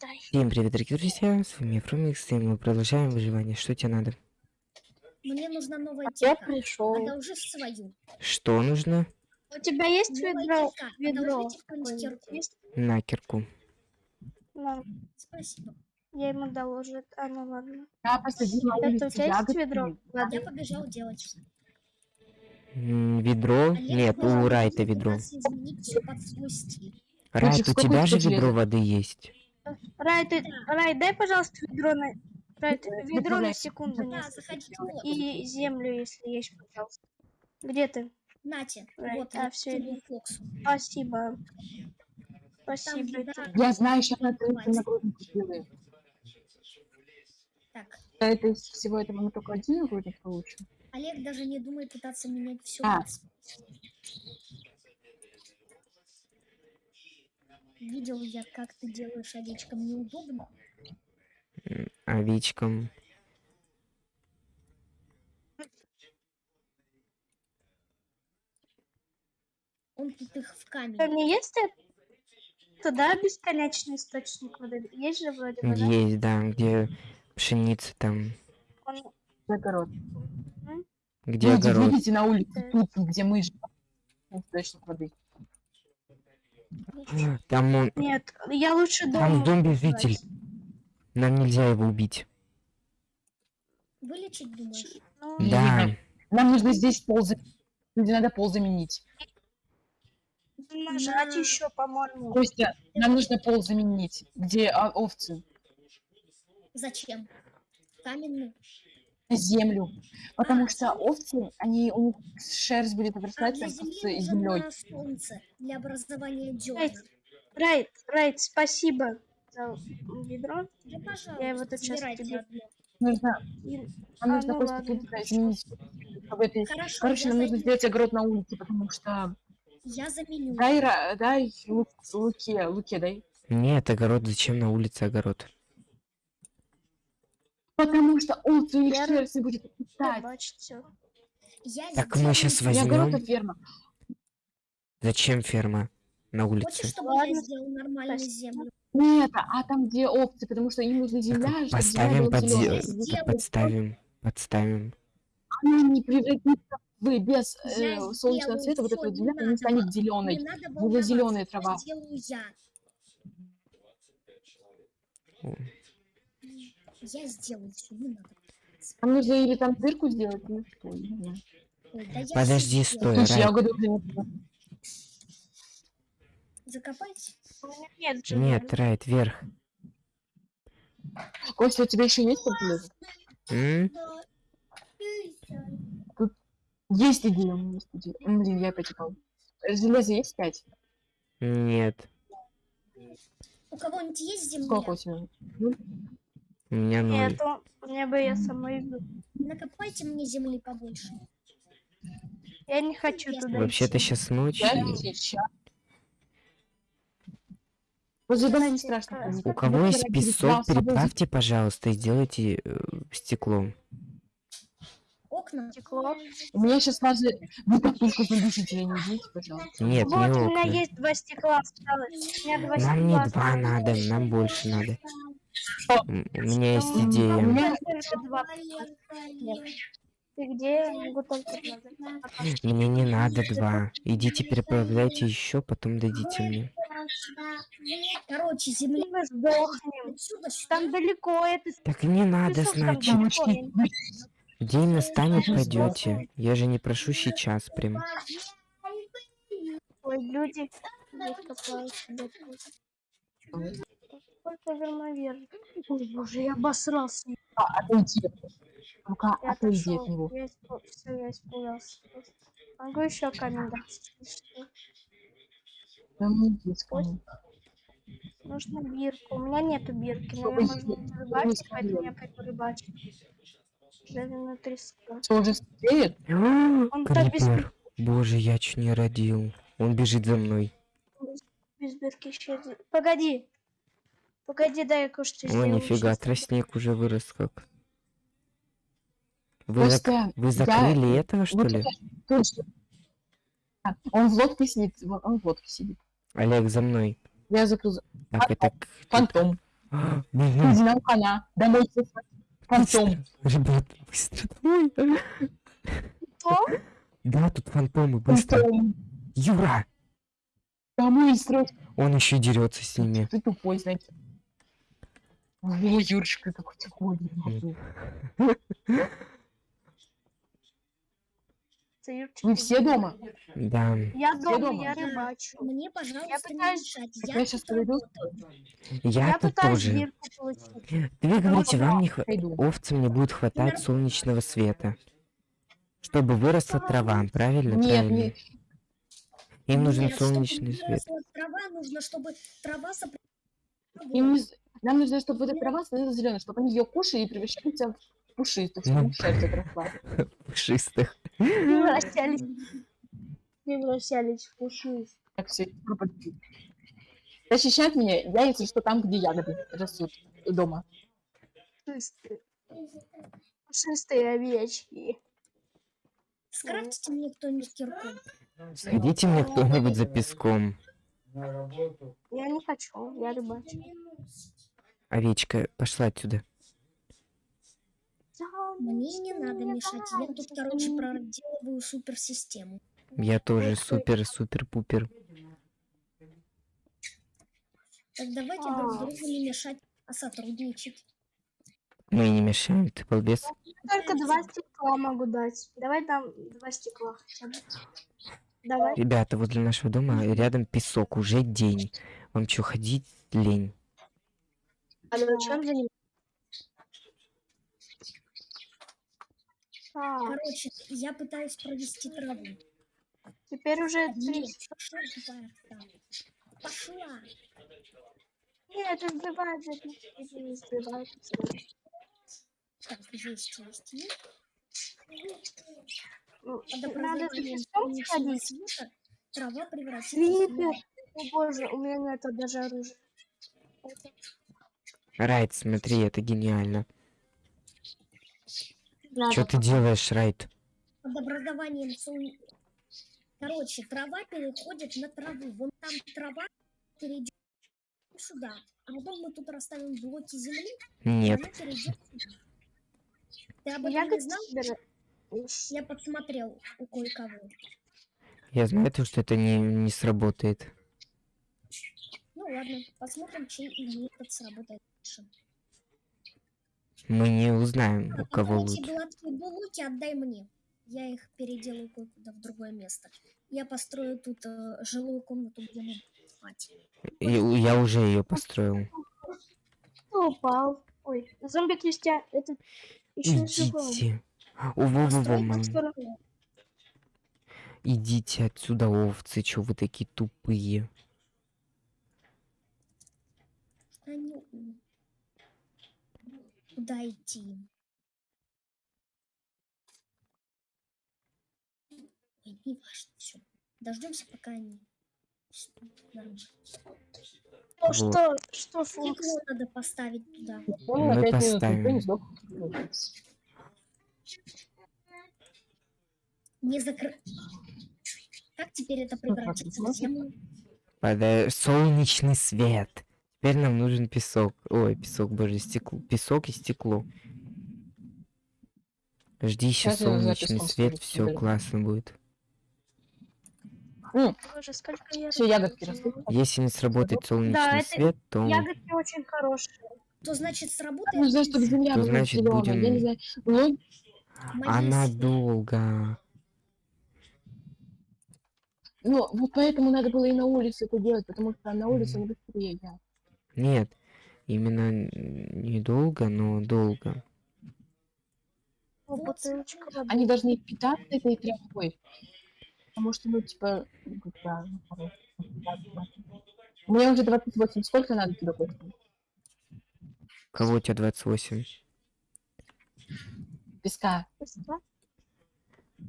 дай. Всем привет, дорогие друзья, с вами Фрумикс, и мы продолжаем выживание. Что тебе надо? Мне нужна новая А я пришел. Одолжи свою. Что нужно? У тебя есть Новая ведро? тетка. Ведро. Какое-нибудь терку. есть? На кирку. На, Спасибо. я ему доложу. А, ну ладно. Я посадила Это у тебя есть ягодки. ведро? Я Воды. побежал делать. Ведро? Олег Нет, у Райта ведро. изменить. Райт, у тебя же ведро воды есть. Рай, ты, Рай, дай, пожалуйста, ведро на... Рай, ты- Ведро ведро на секунду Да, заходите. И землю, если есть, пожалуйста. Где ты? Нате. Рай, Вот, а. Фоксу. Спасибо. Спасибо. еда. это- Я знаю, сейчас на это Хватит. нагрузку сделаю. Так, Да, это из всего этого мы только один нагрудник получим. Олег даже не думает пытаться менять все. А. Видел я, как ты делаешь овечкам неудобно. Овечкам. Он тут их в У камень. меня есть это? Туда бесконечный источник воды. Есть же вроде бы, да? Есть, да, где пшеница там. Он- Огород. Где Люди, огород? видите на улице, Да. тут, где мы живем. Источник воды. Там он... Нет, я лучше Там дома. зомби-житель. Нам нельзя его убить. Вылечить, думаешь? Ну, Да. Нам нужно здесь пол заменить. Люди, надо пол заменить. нажать На- еще, по-моему. Костя, нам нужно пол заменить. Где а, овцы? Зачем? Каменный. Землю. Потому А, что овцы, они, у них шерсть будет А обрастать земли с землей. солнце для образования дерна. Райт, Райт, спасибо за ведро. Да, Я его тут забирайте тебе-. Нужно, И- нам А, нужно ну просто тут изменить. чтобы это- Хорошо, Короче, нам нужно сделать огород на улице, потому что... я заменю. Дай, ра- дай лук, луке, луке дай. Нет, огород, зачем на улице огород? Потому что у них Я- шерсть не будет Я питать. Я Так мы а возьмем. ферма. Зачем ферма на Хочешь, улице? чтобы я Ладно, сделал нормальную землю? Нет, а там где овцы, потому что им нужна земля, чтобы земля Поставим под зе- зелёная. Сделаю. Подставим. Подставим. Она не превратится в без э, Я солнечного света, вот не земля, она не станет зеленой. Волноваться, зеленая трава. я. О. Я сделаю все, не надо. Нам нужно или там дырку сделать, или что. Ой, да Подожди, стой. Слушай, я меня нет. Нет, Райт, вверх. Костя, у тебя еще есть подполез? М? Есть идея, у меня есть идея. М, Блин, я опять упал. Железо есть пять? Нет. У кого-нибудь есть земля? Сколько у тебя? У меня ноль. Нет, мне бы я сама иду. Накопайте мне земли побольше. Я не хочу Я туда Вообще-то сейчас ночь. Я дома не страшно. У кого есть Вчера песок, переплавьте, пожалуйста, и сделайте э, стекло. Окна. Стекло. У меня сейчас возле... Вы так только задушите, не идите, пожалуйста. Нет, вот, не у меня окна. есть два стекла осталось. У меня два Нам не стекла два осталось. надо, нам больше надо. У меня есть У идея. меня только два. Ты где? Мне не надо два. Идите переправляйте еще, потом дадите мне. Короче, земля. Мы сдохнем. Там далеко, это Так не надо, значит. День настанет, пойдете. Я же не прошу сейчас прям. Ой, люди. здесь копают себе тут. Сколько вермовер. Ой, боже, я обосрался. А, отойди. Ну-ка, Я отойди отошел. от него. Я испу- всё, я испугался. Могу еще камень дать? Да мне есть камень. Нужно бирку. У меня нету бирки, но я я рыбачить, поэтому я пойду рыбачить. Жареная треска. Что, уже стоит? Он так без. Боже, я чуть не родил. Он бежит за мной. без бирки еще один. Погоди. Погоди, дай я кое-что О, сделаю. нифига, Щас. тростник уже вырос как. Вы, зак- вы я- закрыли этого, что вот ли? это. А, Он в лодке сидит, он в лодке сидит. Олег, за мной. Я закрыл за- Так, это... фантом. А, бегу. Иди на коня. Домой. Фантом. Ребят, быстро домой. Кто? Да, тут фантомы, быстро. Фантом. Юра! Домой срочно. Он еще дерется с ними. Ты тупой, значит. О, Юрочка. Це Юрчик. Вы все дома? Да. Я дома, дома? я рыбачу. Мне, пожалуйста, не пытаюсь- мешать. Так Я я сейчас тут пойду. Я, Я тут тоже. Вы говорите, вам не хватает... Овцам не будет хватать солнечного света. Чтобы выросла трава, правильно? Нет, правильно. нет. Им нужен солнечный свет. Трава нужно, чтобы трава сопр- Им не з- Нам нужно, чтобы вот эта трава становилась зеленой, чтобы они ее кушали и превращались в пушистых, чтобы Ну. шерсть отросла. Пушистых. Превращались. Превращались в пушист. Так все пропадет. Защищать меня, я, если что, там, где ягоды растут дома. Пушистые. Пушистые овечки. Скрафтите мне кто-нибудь кирку. Сходите мне кто-нибудь за песком. Я не хочу, я рыбачу. Овечка, пошла отсюда. Мне не надо мешать. Я тут, короче, проделываю суперсистему. Я тоже супер-супер-пупер. Так давайте друг другу не мешать, а сотрудничать. Мы не мешаем, ты балбес. Только два стекла могу дать. Давай дам два стекла хотя бы. Давай. Ребята, возле нашего дома рядом песок, уже день. Вам что, ходить лень? А на чем заниматься? Так, Короче, я пытаюсь провести траву. теперь уже три. пошла. Пошла. Нет, сбивает, сбивает. Так, есть, есть, есть. Ну, Надо сходить. трава превратится Крипер. в О боже, у меня нет даже оружия. Это- Райт, смотри, это гениально. Надо. Что ты делаешь, Райт? под образованием Короче, трава переходит на траву. Вон там трава перейдет сюда. А потом мы тут расставим блоки земли, Нет. она перейдет сюда. Ты об этом Я не знал? Я подсмотрел у кое-кого. Я знаю то, что это не, не сработает. Ну ладно, посмотрим, чей метод сработает лучше. Мы не узнаем, у кого вот эти лучше. гладкие отдай мне. Я их переделаю кое-куда в другое место. Я построю тут э, жилую комнату, где мы спать. И- Я уже ее построил. Кто упал? Ой, зомби-крестьян. Это еще живой. Идите. О, во, во. Идите отсюда, овцы, чё вы такие тупые? Они... Куда идти? Ой, не важно, все. Дождемся, пока они... Ну, Вот. что, что, Фокс? Надо поставить туда. Понял, Мы поставим. не сдох. Не закры... Как теперь это превратится в землю? Пода- Солнечный свет. Теперь нам нужен песок. Ой, песок, боже, стекло. Песок и стекло. Жди еще Сейчас солнечный свет, все классно будет. Боже, я... Все, ягодки растут. Если не сработает солнечный это свет, то Ягодки очень хорошие. То значит сработает... Ну, чтобы земля То была значит, зелёная. Я будем- не знаю. Ну, она с- долго. ну, вот поэтому надо было и на улице это делать, потому что на улице он быстрее. я. Нет, именно недолго, но долго. Воды. Они должны питаться этой травой. Потому что, ну, типа, ну, да, ну, хорошо. У меня уже 28. Сколько надо тебе? Кого у тебя 28? Песка. Песка?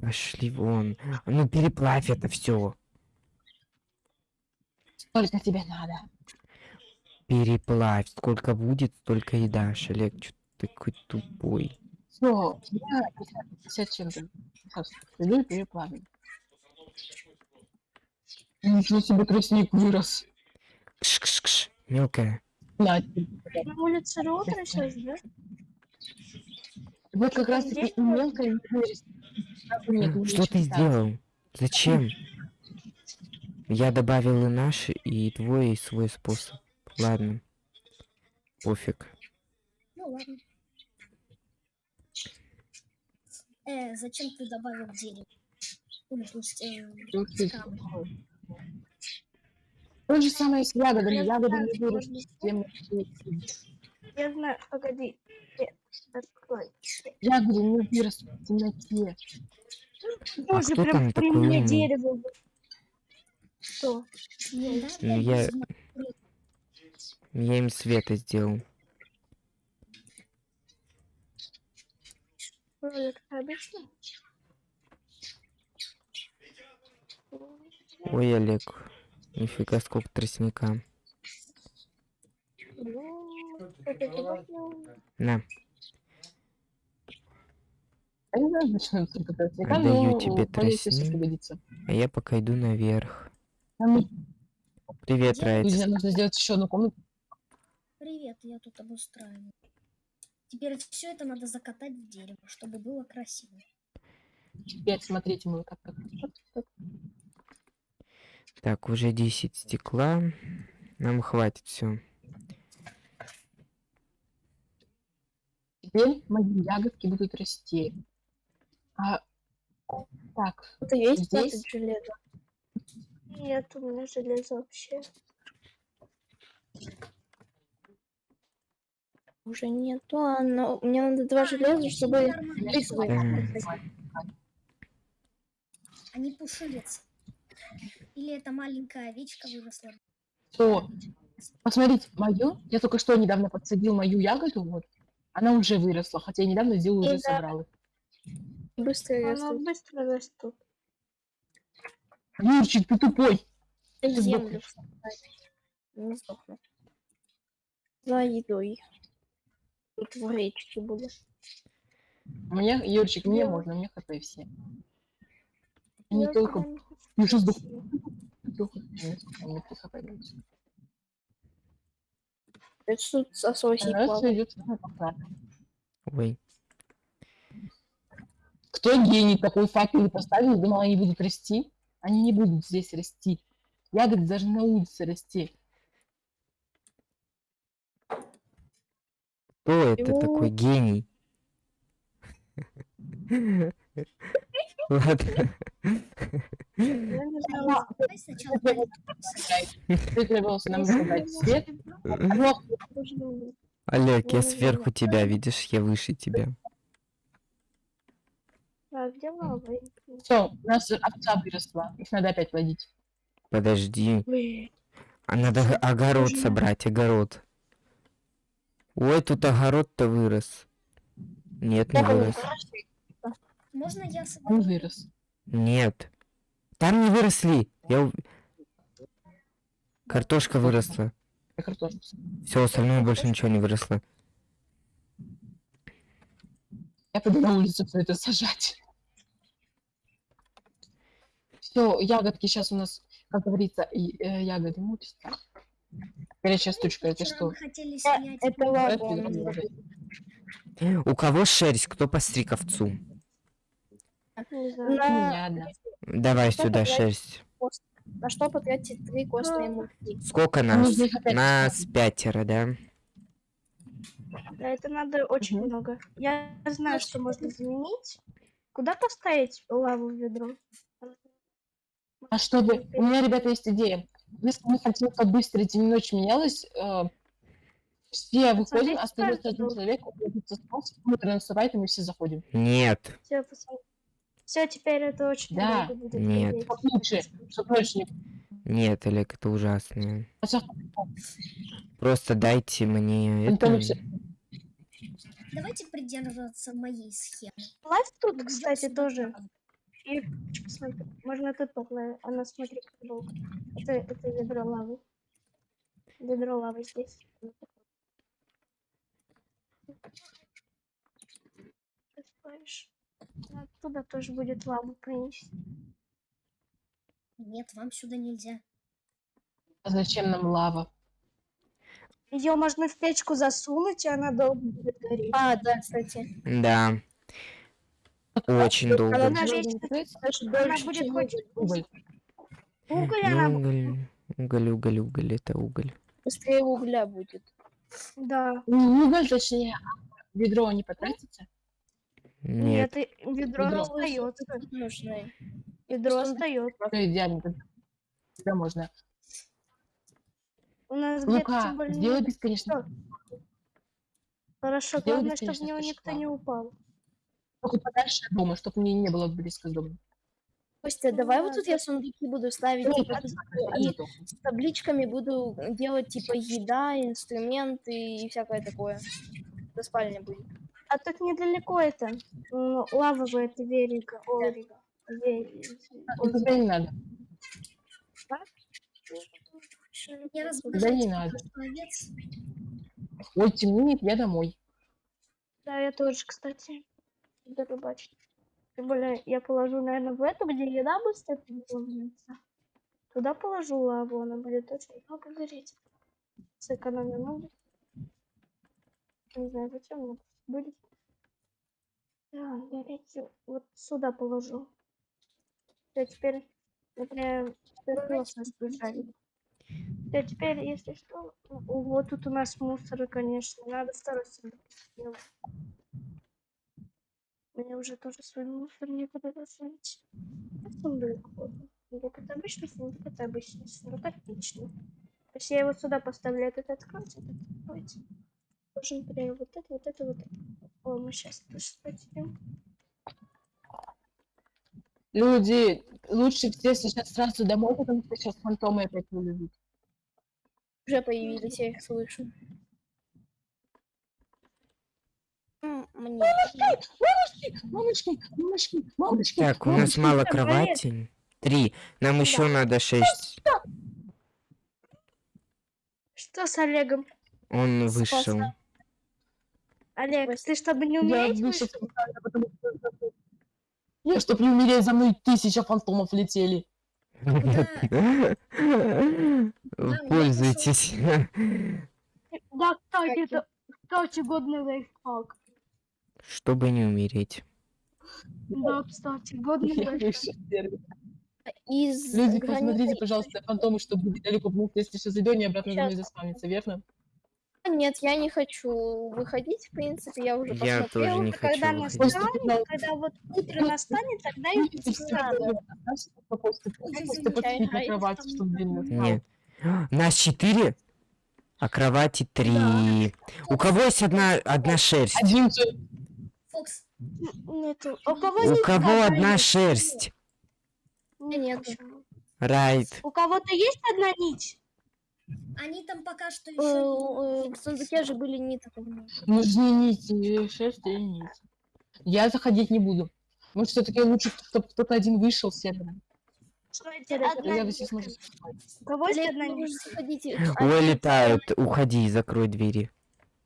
Пошли вон. Ну переплавь это все. Сколько тебе надо? Переплавь. Сколько будет, столько и дашь. Олег, что ты такой тупой? Все, я 50 чем-то. И переплавлю. Ничего себе тростник вырос. Кш-кш-кш. Мелкая. На, На улице утро сейчас, да? Вот как раз таки мелкая Что ты сделал? Зачем? Я добавил и наш, и твой, и свой способ. Ладно. Пофиг. Ну ладно. Э, зачем ты добавил дерево? Ну, то есть, э, скалы. То же самое с ягодами. Я Ягоды знаю, не вырастут. Я знаю, погоди. Открой. Ягоды не вырастут в темноте. Боже, кто прям там при такой мне умный? дерево. Что? Ну, я- Я им света сделал. Ролик обычно? Ой, Олег. Нифига, сколько тростника. Ну. На, Я не знаю, зачем это только тростника, Отдаю но тебе тростник. а я пока иду наверх. Привет? Райт. Нужно сделать еще одну комнату. Привет, я тут обустраиваю. Теперь все это надо закатать в дерево, чтобы было красиво. Теперь смотрите, мы как, как, как- Так, уже 10 стекла. Нам хватит все. Теперь мои ягодки будут расти. А, так, Это есть Здесь? железо? Нет, у меня железа вообще. Уже нету, а но мне надо два железа, чтобы. А не пушилец. Или это маленькая овечка выросла. все. Посмотрите, мою, я только что недавно подсадил мою ягоду, вот. Она уже выросла, хотя я недавно сделал, уже да. собрал их. Быстро растут. быстро растут. Юрчик, ты тупой. Землю. Не сдохну. За едой. Тут в речке будет. Мне, Юрчик, мне Я- можно, мне хп все. Не Я только не хочу Я сейчас сдох. идти. Только мне три хп дается. Это тут сососик идет. Ой. Кто гений такой факел поставил, думал, они будут расти? Они не будут здесь расти. Ягоды даже на улице расти. Кто это такой гений? Ладно. Олег, я сверху тебя, видишь, я выше тебя. А где лава? все, у нас овца выросла. Их надо опять плодить. Подожди. А надо огород собрать, огород. Ой, тут огород-то вырос. Нет, не он вырос. Можно я Он соберу? вырос. Нет. Там не выросли. Я... Картошка выросла. Я картошку сажу. Все, остальное больше ничего не выросло. Я пойду на улицу все это сажать. Все, ягодки сейчас у нас, как говорится, и, э, ягоды мучатся. Горячая стучка, это что? Это. У кого шерсть? Кто постриг овцу? На. Давай сюда шерсть. на что потратить три костные муки? Сколько нас? Опять Нас ставить. пятеро, да? Да, это надо очень много. Я знаю, что можно заменить. Куда поставить лаву в ведро? А чтобы... У меня, ребята, есть идея. Если мы хотим, день и ночь менялась, э, все выходим, Смотрите, остается один человек, уходит смотрит наступает, и мы все заходим. Нет. Все, Все, теперь это очень Да. долго будет. Нет. лучше, не... Нет, Олег, это ужасно. Хотя Просто дайте мне Это это. Давайте придерживаться моей схемы. Лава тут, кстати, тоже. И посмотри, можно тут поплавать. Она, смотри, как долго. Это, это ведро лавы. Ведро лавы здесь. Поставишь. Оттуда тоже будет лаву принести. Нет, вам сюда нельзя. А зачем нам лава? Ее можно в печку засунуть, и она долго будет гореть. А, да, кстати. Да. Очень долго. Она будет хоть уголь. уголь, Ну, она... уголь, уголь, уголь, уголь, это уголь. быстрее угля будет. Да. Ну, Уголь, точнее, а ведро не потратится? Нет. Нет, ведро Ведро. остается. Нужно. Ведро остается. Идеально. тогда- Тогда можно. У нас где-то Лука, тем более... сделай бесконечно. Хорошо, сделай главное, чтобы в него никто не упал. Только подальше от дома, чтобы мне не было близко к дому. Костя, давай вот да, тут я сундуки буду ставить Ну, типа, и с табличками буду делать типа еда, инструменты и всякое такое. До спальни будет. А тут недалеко это. м, Лавовое это верига. Орига. Ве- Ну, Тогда не надо. Тогда не надо. Ой, темнеет, я домой. Да, я тоже, кстати, буду рыбачить. Тем более, я положу, наверное, в эту, где еда быстро приготовляется. Туда положу лаву, она будет очень много гореть. Сэкономим ноги. Не знаю, зачем, но будет. Да, гореть вот сюда положу. Все, теперь, например, сбежали. Да, теперь, если что, вот тут у нас мусоры, конечно, надо сделать. Мне уже тоже свой мусор некуда засунуть. А Сундук, вот. Сундук это обычный сундук, это обычный сундук, отлично. То есть я его сюда поставлю, этот откроется, этот откроется. Должен прям вот это, вот это, вот это. О, мы сейчас тоже спотем. Люди, лучше все сейчас сразу домой, потому что сейчас фантомы опять вылезут. Уже появились, я их слышу. М, Мне. Мамочки, мамочки, мамочки, мамочки. Так, у нас мало кровати. Три. Нам еще надо шесть. Что с Олегом? Он вышел. Олег, ты чтобы не Я умереть вышел вышел? специально, потому что... Я, чтоб не умереть, за мной тысяча фантомов летели. Пользуйтесь. Да, кстати, это, кстати, годный лайфхак. Чтобы не умереть. Да, кстати, годный Я. Из Люди, границы- посмотрите, пожалуйста, фантомы, чтобы недалеко, потому что если сейчас зайду, они обратно за мной Щас. заспамятся, верно? Нет, я не хочу выходить, в принципе, я уже Я посмотрела. тоже не а когда хочу нас выходить. Когда вот утро настанет, тогда все спал. Нет. Нас четыре, а кровати три. У кого есть одна, одна шерсть? Один Фокс, Нету. У кого, У кого одна нить? шерсть? Нет? Райт. У кого-то есть одна нить? они там пока что Э, еще... В сундуке же были такого. нужны нити, шерсть и нити. Я заходить не буду. Может, все-таки лучше, чтобы кто-то один вышел с сервера. Что это Да, одна Я нить? все сможет У кого есть Олег, одна ну. Уходи, закрой двери.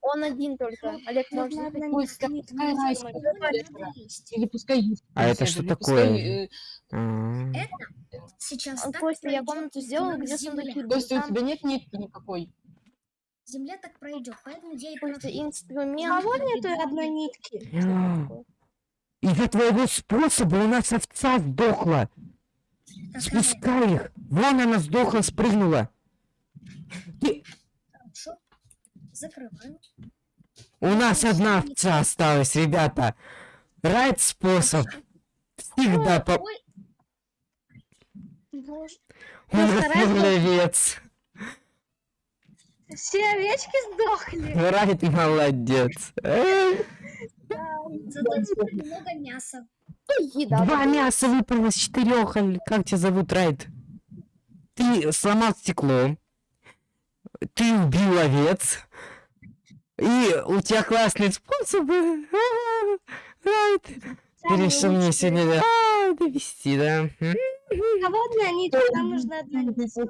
Он один только. Олег, сервера. Или пускай есть А это что такое? э, А, Сейчас А, так Костя, я комнату сделала, к где сундуки были. у тебя нет нитки никакой? Земля так пройдет, поэтому я и Костя. У инструмент. кого нету одной нитки? Из-за твоего способа у нас овца сдохла. Спускай их. Вон она сдохла, спрыгнула. хорошо. Закрываю. У нас одна овца осталась, ребята. Райт способ. Всегда по... Ой, Боже. У нас овец. Все овечки сдохли. Райт молодец. Зато теперь много мяса. Еда. Два мяса выпало из четырех. Как тебя зовут, Райт? Ты сломал стекло. Ты убил овец. И у тебя классные способы. А, решил мне сегодня а, довести, да? Кого одна нитка? Нам нужна одна нитка.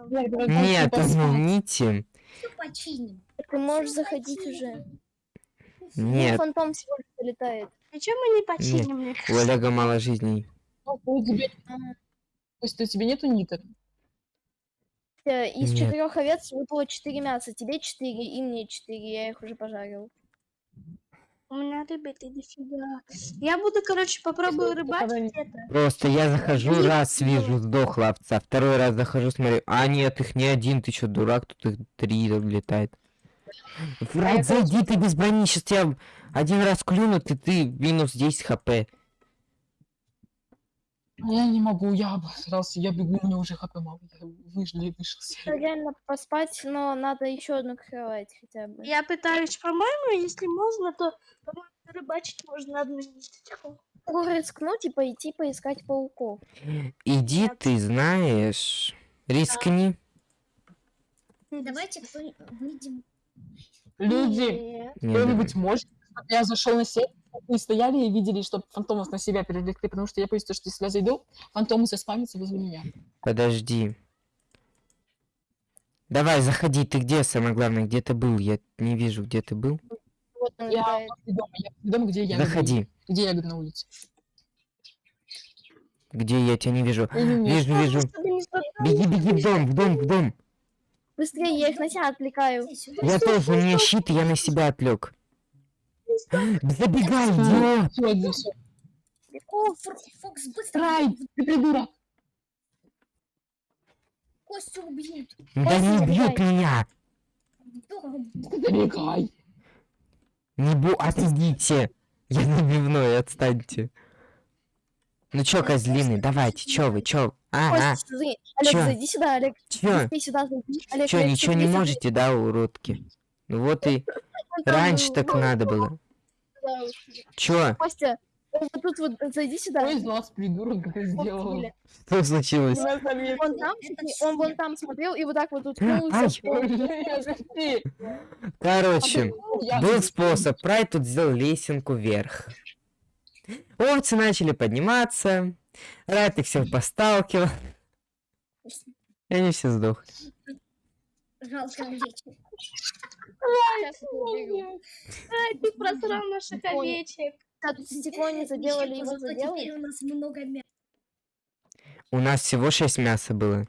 Нет, извините. Все починим. Ты можешь заходить уже. Нет, фантом всего лишь полетает. Ничего мы не починим, мне у. Олега мало жизней. У тебя- То есть у тебя нету ниток? Э, Из Нет. четырех овец выпало четыре мяса. Тебе четыре, и мне четыре. Я их уже пожарил. У меня рыбы-то дофига. Я буду, короче, попробую рыбачить это. Просто я захожу, раз вижу, сдохла овца, второй раз захожу, смотрю, а нет, их не один, ты чё, дурак, тут их три летает. Врать, зайди, ты без брони, сейчас тебя один раз клюнут, и ты минус 10 хп. А Я не могу, я обосрался, я бегу, мне уже хп мало. Я вышел и вышел. Реально поспать, но надо еще одну кровать хотя бы. Я пытаюсь, по-моему, если можно, то по-моему, рыбачить можно одну ниточку. Могу рискнуть и пойти поискать пауков. Иди, Нет. ты знаешь, рискни. Давайте кто выйдем. Люди, кто-нибудь может? Я зашел на сеть, вы стояли и видели, что фантомов на себя перевлекли, потому что я боюсь, то, что если я зайду, фантомы заспамятся возле меня. Подожди. Давай, заходи, ты где, самое главное, где ты был? Я не вижу, где ты был. Вот Я дома, я дома, где я. Заходи. Где я на улице? Где я тебя не вижу? Вижу, вижу. Беги, беги в дом, в дом, в дом. Быстрее, я их на себя отвлекаю. Я тоже, у меня щит, и я на себя отвлек. Забегай, идиот! О, Фокс, быстро! Райт, ты придурок! Костю убьют. Да не убьют меня! Забегай! Не бу... Отойдите! Я забивной, отстаньте. Ну чё, козлины, давайте, чё вы, чё? Ага, Костя, смотри. Олег, Чё? зайди сюда, Олег. чё? Сюда. Олег, Чё, Олег, ничего не можете, да, уродки? Ну вот и раньше так надо было. Чё? Костя, вот тут вот зайди сюда. Кто из вас придурок это сделал? Что случилось? Он там, он вон там смотрел и вот так вот уткнулся. Пол. Короче, Я- был способ. Прайд тут сделал лесенку вверх. Овцы начали подниматься. Райд их всех посталкивал. И они все сдохли. Жалко Ай, ты просрал наших овечек. Так, стекло не заделали, его заделали. Теперь у нас много мяса. У нас всего 6 мяса было.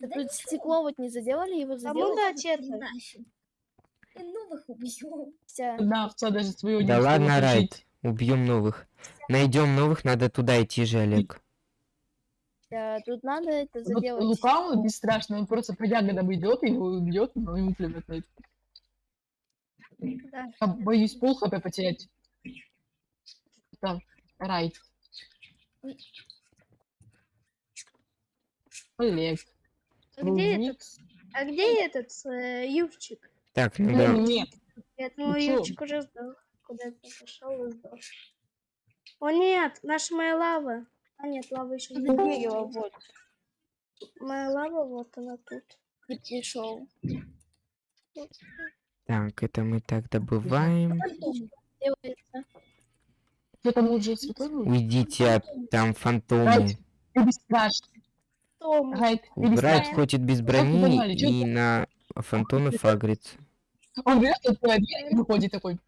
Тут стекло вот не заделали, его заделали. дать это? Нафиг. И новых убьем. Одна овца даже свою не Да ладно. Райд. Убьем новых. Найдем новых, надо туда идти же, Олег. Э, Тут надо это Вот заделать. Лука, он бесстрашный, он просто по ягодам идет, и его убьет, но ему плевать на это. Да. Я боюсь пол хп потерять. Так, Райт. Олег. А где этот? А где этот э, Ювчик? Так, Ну, надо... нет. Нет, ну Ну? Ювчик уже сдох. Куда-то пошел и сдох. О нет, наша моя лава. А нет, лава еще не дерево, вот. Моя лава, вот она тут. И пришел. Так, это мы так добываем. Уйдите от там фантомы. Ты бесстрашный. Том. Райт, ты Райд бесстрашный. ходит без брони и на фантомов агрится. Он берет и выходит такой.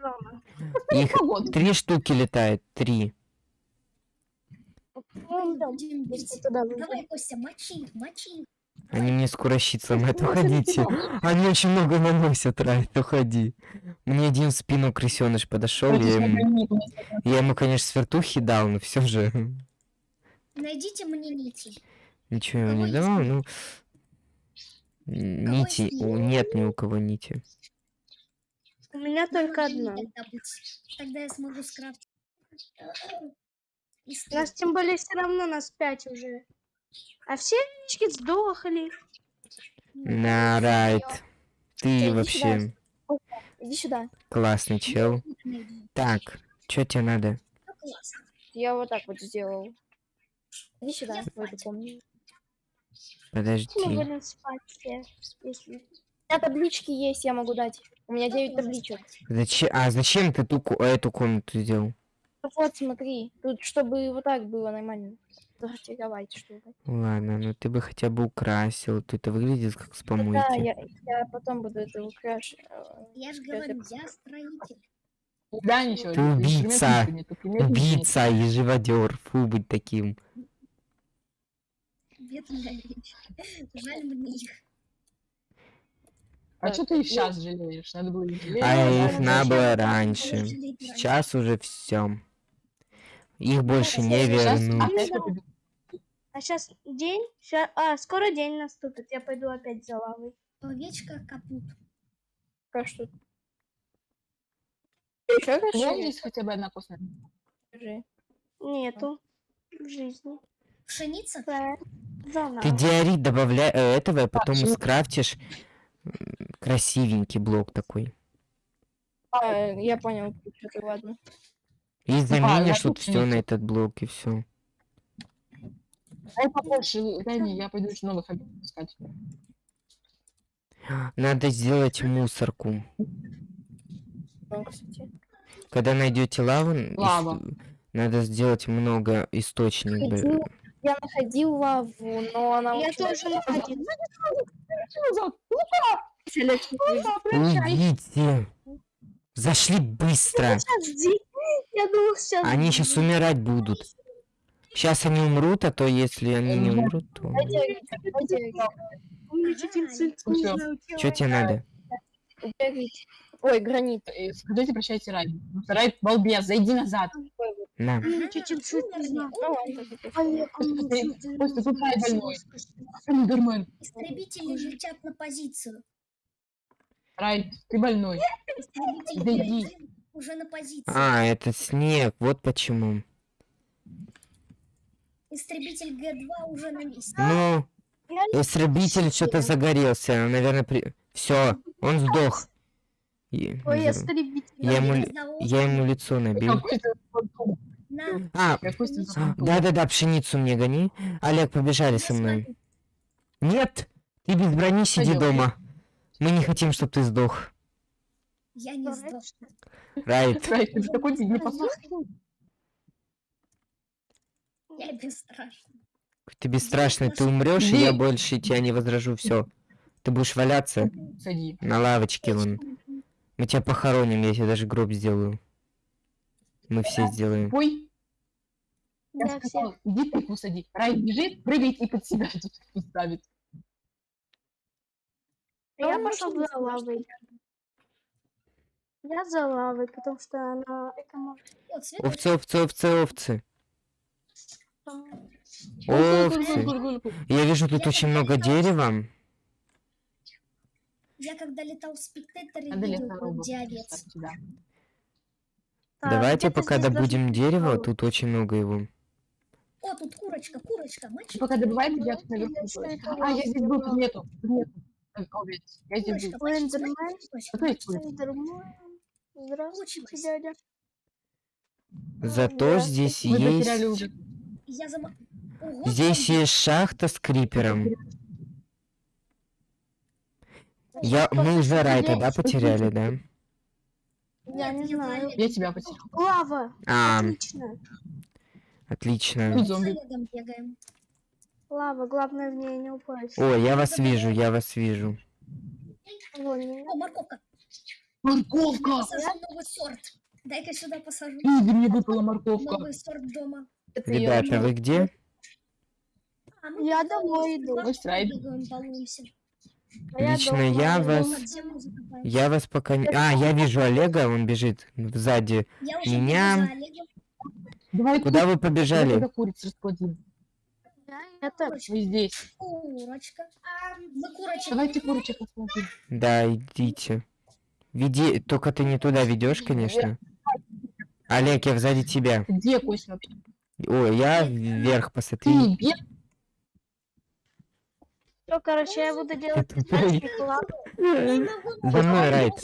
Их три штуки летает, три. Давай, Костя, мочи, мочи. Они мне скоро щит сломают, уходите. Они очень много наносят, Райд, уходи. Мне один в спину крысеныш подошел, я ему, я ему, конечно, свертухи дал, но все же Найдите мне нити. ничего Кого не давал. Ну, нити, нет ни у кого нити. У меня только одна. Тогда я смогу скрафтить. Нас тем более все равно нас пять уже. А все овечки сдохли. На, Райд, ты иди вообще Иди сюда. классный чел. Так, что тебе надо? Я вот так вот сделал. Иди сюда, Я в эту спать. комнату. Подожди. Мы спать все. Если... У меня таблички есть, я могу дать. У меня 9 табличек. Зачем? А зачем ты ту, эту комнату сделал? Вот, смотри. Тут, чтобы вот так было нормально. Сортировать, чтобы. Ладно, ну ты бы хотя бы украсил. То это выглядит как с Ну Да, помойки. я, я потом буду это украшивать. Я же Это- говорю, я строитель. Да, ничего. Ты убийца. Убийца и живодер. Фу, быть таким. Жаль мне их. А что ты их сейчас жалеешь? Надо было их жалеть. А а их надо было раньше. Сейчас уже все. Их больше не Сейчас вернут. А сейчас день? Ща- А, скоро день наступит. Я пойду опять за лавой. Овечка капут. А что? Еще расширить? есть хотя бы одна. Скажи. Нету в жизни. Пшеница? Да. За Ты диорит добавляй э, этого, и потом всё. скрафтишь м, красивенький блок такой. А, я понял, что ты, ладно. И заменишь я вот тут все на этот блок и все. Дай побольше, дай мне, я пойду еще новых объектов искать. Надо сделать мусорку. Ну. Когда найдете лаву, н- ис- Лава. надо сделать много источников. Ходил- Я находил лаву, но она Я тоже находила. Уйдите! Зашли быстро! Я думал, сейчас. Они сейчас умирать будут. Сейчас они умрут, а то если они не умрут, то... Что тебе надо? Ой, гранит. Э, Скажите, прощайте, Райд. Райд, балбес, зайди назад. На. Знаю, Рай больной. Эндермен. Истребители летят на позицию. Райд, ты больной. Зайди. Г1 уже на позиции. А, это снег, вот почему. Истребитель Г2 уже на месте. Ну, Я истребитель что-то загорелся, наверное, при... Все, он сдох. И- Ой, я. Я ему, я ему лицо набил. А, а, да-да-да, пшеницу мне гони. Олег, побежали со мной. Нет, ты без брони сиди дома. Мы не хотим, чтобы ты сдох. Я не сдох. Райт. Райд, ты такой непослушный. Я бесстрашный. Ты бесстрашный, ты умрешь, и я больше тебя не возражу. Все. Ты будешь валяться Сади. на лавочке вон. Мы тебя похороним, я тебе даже гроб сделаю. Мы все сделаем. Ой, я Да, все. сказал, иди тыкву сади. Райд бежит, прыгает и под себя тут ставит. Я Ну, пошел за лавой. Я за лавой, потому что она эко О, цвет Овцы, овцы, овцы, овцы. Куль. Я вижу тут очень много дерева. Я когда летал в спектаторе, видел ставить сюда. Давайте пока добудем дерево, тут очень много его. О, тут курочка, курочка, мальчик. пока добываете, я это А, я здесь был, тут нету. Овец. Я здесь был. Эндермен. Здравствуйте, дядя. Зато здесь есть... Я зам... Ого, Здесь зомби. есть шахта с крипером. Я... Мы уже Райта, да, потеряли, да? Я Нет, не знаю. Я тебя потерял. Лава. А, Отлично. отлично. Лава, главное в ней не упасть. О, я вас вижу, я вас вижу. О, морковка. Морковка! Посажу новый сорт. Дай-ка сюда посажу. Игорь, мне выпала морковка. Новый сорт дома. Это Ребята, вы где? А мы Я домой с иду. бегаем, балуемся. А я Лично я вас... Я вас пока не... А, я вижу Олега, он бежит сзади. Я Меня-. Давай Куда вы побежали? Это. Вы здесь. Курочка. Мы курочек. Давайте курочек расплодим. Да, идите. Веди, только ты не туда ведешь, конечно. Олег, я сзади тебя. Где Костя вообще? Ой, я вверх посмотри. Ты? Все, короче, я буду делать. За мной, Райт.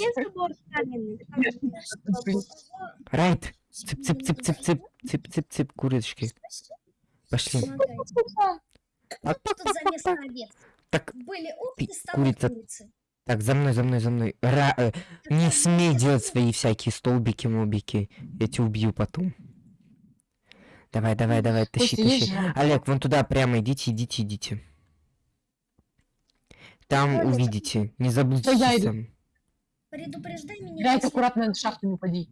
Райт. Цып, цып, цып, цып, цып, цып, цып, цып, курочки. Пошли. А, Тут. Так, Были курица. так, за мной, за мной, за мной. Ра- э, не смей делать свои всякие столбики, мобики. Я тебя убью потом. Давай, давай, давай, тащи, есть тащи. же? Олег, вон туда прямо идите, идите, идите. Там Олег. увидите. Не забудьте я иду. Предупреждай меня. Если- аккуратно на шахту не упади.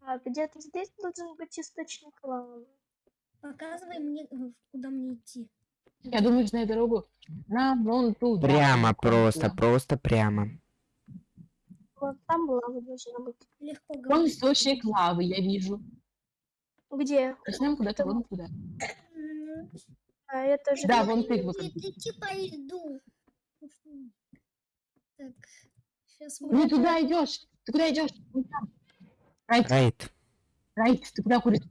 А, где-то здесь должен быть источник лавы. Показывай мне, э, куда мне идти. Я думаю, знаю дорогу. Нам вон туда. Прямо просто, просто прямо. Вот там лава должна быть. Легко говорить. источник лавы, я вижу. Где? Нам куда-то вон туда. М, А это же... Да, вон ты Будет выходи. идти по льду. Так, сейчас мы... Не туда идешь. Ты куда идешь? Райт, Райт. Райт, ты куда курица?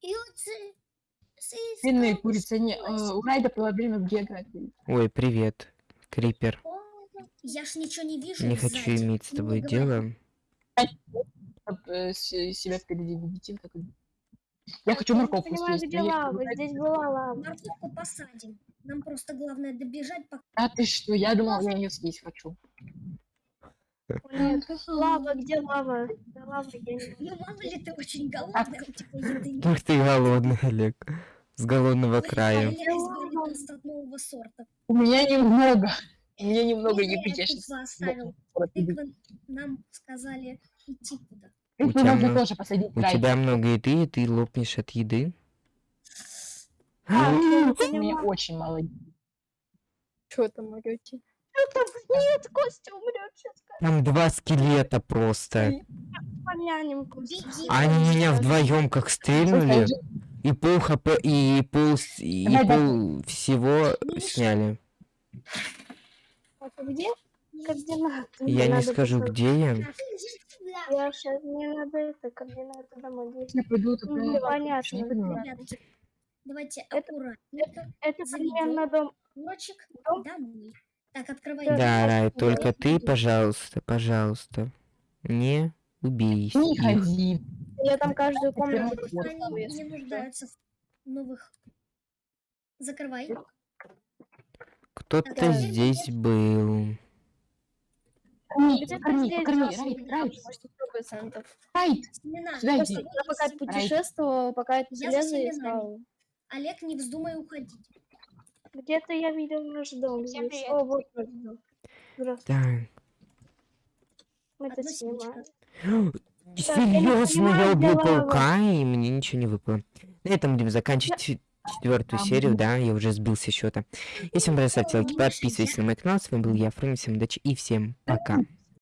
И вот с- с- Длинные с- курицы. Не, э, у Райда проблемы в географии. Ой, привет. Крипер. Я ж ничего не вижу Не хочу иметь с Ну, тобой дело. Чтоб, э, себя впереди видите. как и- Я хочу Я не морковку понимаю, съесть. где я- лава. Здесь была лава. Морковку посадим. Нам просто главное добежать, пока... А ты что? Я думал, я ее съесть хочу. Нет, лава, где лава? Да лава я не Ну, мало ли ты очень голодный, у тебя еды нет. Ты голодный, Олег. С голодного края. У меня немного. У меня немного Не еды. Я я сейчас нам сказали идти туда. У тебя нужно много- тоже посадить. У Райт. тебя много еды, и ты лопнешь от еды. А, не У меня очень мало еды. Что там орете? Нет, Костя умрет сейчас. Там два скелета просто. Они меня вдвоем как стрельнули, и пол хп, и пол, и пол всего сняли. А где? Координаты. Я не скажу, где я. Я сейчас, мне надо это, координаты домой. где- Я пойду туда. Ну, понятно. Не понимаю. Давайте Это- аккуратненько. Это Заведём. примерно дом. Курочек Дом? домой. Так, открывай. Да, Рай, только ты, пожалуйста, пожалуйста, не убей Не их. ходи. Я там каждую комнату Они если не нуждаются в новых. Закрывай. Кто-то здесь был. Корми, Где-то корми, здесь покорми, должен Райт. Райт. Сюда иди. я пока Райт. путешествовала, пока это железо искала. Олег, не вздумай уходить. Где-то я видел наш дом Всем здесь. привет. О, вот наш дом. Мы это снимаем. Серьезно, я убил паука, и мне ничего не выпало. На этом будем заканчивать четвертую Там серию, да, я уже сбился счета. Если вам понравилось, ставьте лайки, подписывайтесь на мой канал. С вами был я, Фрэнк, всем удачи и всем пока.